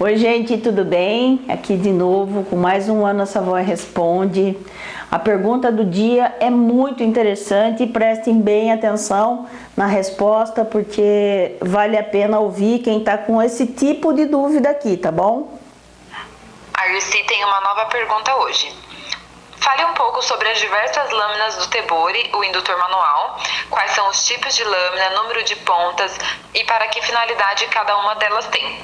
Oi gente, tudo bem? Aqui de novo com mais um Ana Savoy Responde. A pergunta do dia é muito interessante e prestem bem atenção na resposta porque vale a pena ouvir quem está com esse tipo de dúvida aqui, tá bom? A Irci tem uma nova pergunta hoje. Fale um pouco sobre as diversas lâminas do Tebori, o indutor manual, quais são os tipos de lâmina, número de pontas e para que finalidade cada uma delas tem.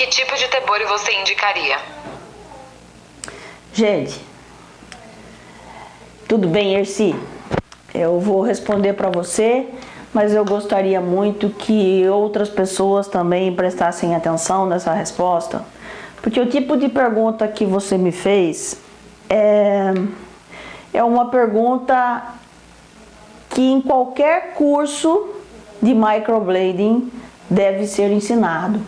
Que tipo de tebore você indicaria? Gente, tudo bem, Erci? Eu vou responder para você, mas eu gostaria muito que outras pessoas também prestassem atenção nessa resposta, porque o tipo de pergunta que você me fez é, é uma pergunta que em qualquer curso de microblading deve ser ensinado.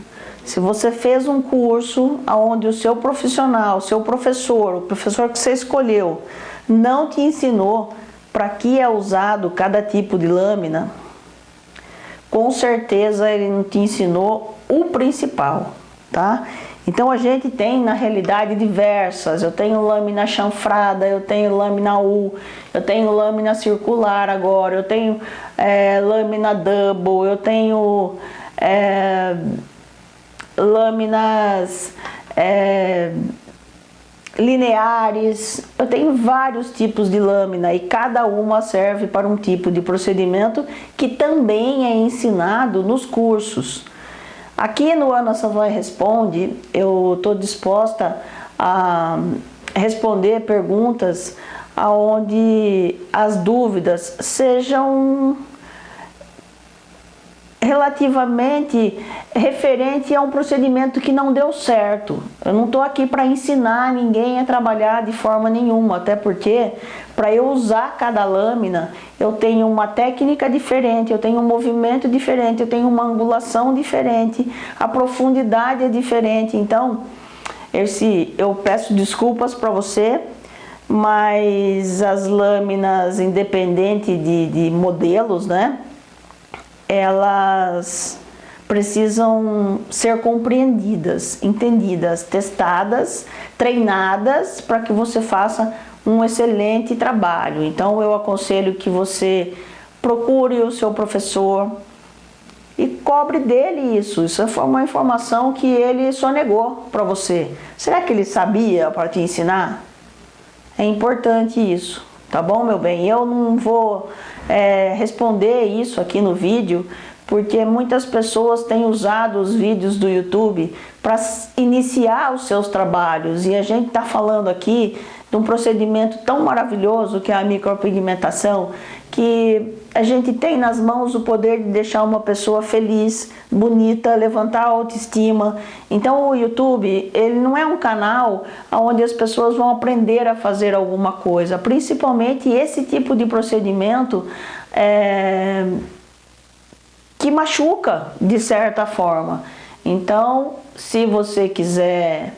Se você fez um curso onde o seu profissional, o seu professor, o professor que você escolheu, não te ensinou para que é usado cada tipo de lâmina, com certeza ele não te ensinou o principal, tá? Então a gente tem na realidade diversas, eu tenho lâmina chanfrada, eu tenho lâmina U, eu tenho lâmina circular agora, eu tenho é, lâmina double, eu tenho é, lâminas é, lineares, eu tenho vários tipos de lâmina e cada uma serve para um tipo de procedimento que também é ensinado nos cursos. Aqui no Ana Savoy Responde, eu estou disposta a responder perguntas onde as dúvidas sejam relativamente referente a um procedimento que não deu certo. Eu não estou aqui para ensinar ninguém a trabalhar de forma nenhuma, até porque para eu usar cada lâmina eu tenho uma técnica diferente, eu tenho um movimento diferente, eu tenho uma angulação diferente, a profundidade é diferente. Então, esse, eu peço desculpas para você, mas as lâminas, independente de, de modelos, né? Elas precisam ser compreendidas, entendidas, testadas, treinadas para que você faça um excelente trabalho. Então eu aconselho que você procure o seu professor e cobre dele isso. Isso foi uma informação que ele só negou para você. Será que ele sabia para te ensinar? É importante isso, tá bom, meu bem? Eu não vou é, responder isso aqui no vídeo, porque muitas pessoas têm usado os vídeos do YouTube para iniciar os seus trabalhos e a gente está falando aqui de um procedimento tão maravilhoso que é a micropigmentação, que a gente tem nas mãos o poder de deixar uma pessoa feliz, bonita, levantar a autoestima. Então o YouTube, ele não é um canal onde as pessoas vão aprender a fazer alguma coisa, principalmente esse tipo de procedimento é, que machuca de certa forma. Então, se você quiser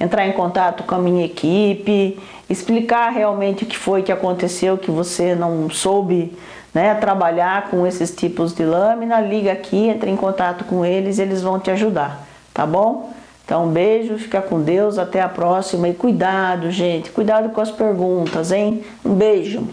entrar em contato com a minha equipe, explicar realmente o que foi que aconteceu, que você não soube né, trabalhar com esses tipos de lâmina, liga aqui, entre em contato com eles, eles vão te ajudar, tá bom? Então, um beijo, fica com Deus, até a próxima e cuidado, gente, cuidado com as perguntas, hein? Um beijo!